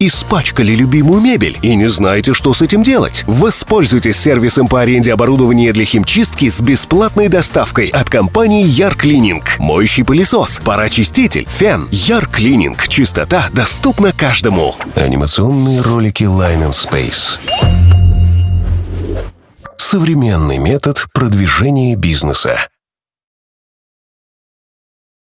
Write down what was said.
Испачкали любимую мебель и не знаете, что с этим делать? Воспользуйтесь сервисом по аренде оборудования для химчистки с бесплатной доставкой от компании Яр Клининг. Моющий пылесос, парочиститель, фен. Яр Клининг. Чистота доступна каждому. Анимационные ролики Line and Space. Современный метод продвижения бизнеса.